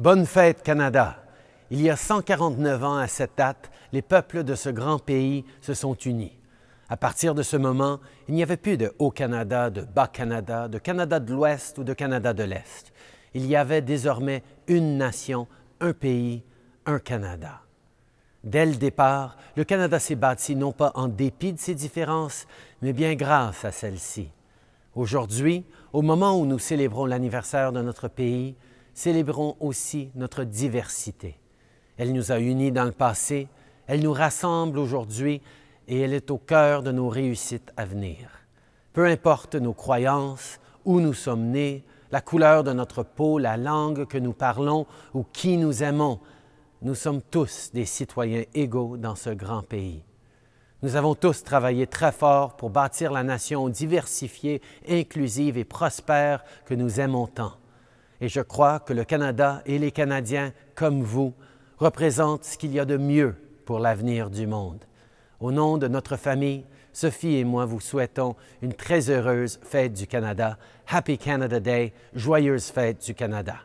Bonne fête, Canada! Il y a 149 ans à cette date, les peuples de ce grand pays se sont unis. À partir de ce moment, il n'y avait plus de Haut-Canada, de Bas-Canada, de Canada de l'Ouest ou de Canada de l'Est. Il y avait désormais une nation, un pays, un Canada. Dès le départ, le Canada s'est bâti non pas en dépit de ses différences, mais bien grâce à celles-ci. Aujourd'hui, au moment où nous célébrons l'anniversaire de notre pays, célébrons aussi notre diversité. Elle nous a unis dans le passé, elle nous rassemble aujourd'hui et elle est au cœur de nos réussites à venir. Peu importe nos croyances, où nous sommes nés, la couleur de notre peau, la langue que nous parlons ou qui nous aimons, nous sommes tous des citoyens égaux dans ce grand pays. Nous avons tous travaillé très fort pour bâtir la nation diversifiée, inclusive et prospère que nous aimons tant. Et je crois que le Canada et les Canadiens, comme vous, représentent ce qu'il y a de mieux pour l'avenir du monde. Au nom de notre famille, Sophie et moi vous souhaitons une très heureuse fête du Canada. Happy Canada Day, joyeuse fête du Canada.